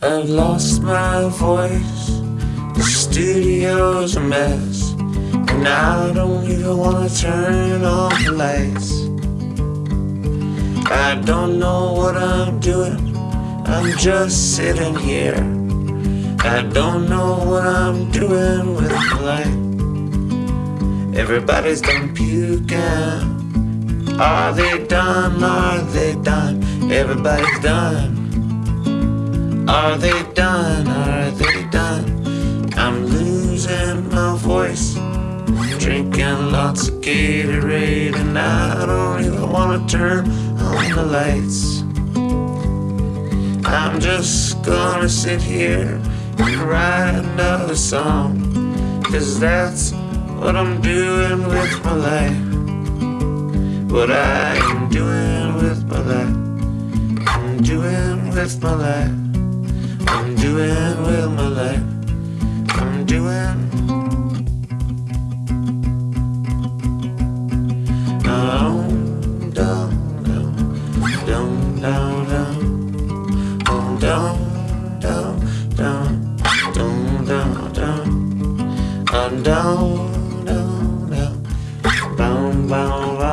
I've lost my voice. The studio's a mess. And I don't even wanna turn on the lights. I don't know what I'm doing. I'm just sitting here. I don't know what I'm doing with my life. Everybody's done puking. Are they done? Are they done? Everybody's done. Are they done? Are they done? I'm losing my voice. Drinking lots of Gatorade, and I don't even wanna turn on the lights. I'm just gonna sit here and write another song. Cause that's what I'm doing with my life. What I am doing with my life. I'm doing with my life. Down, down, down, down, down, down, down, down, down, down, down, down, down, down, bound, bound, bound.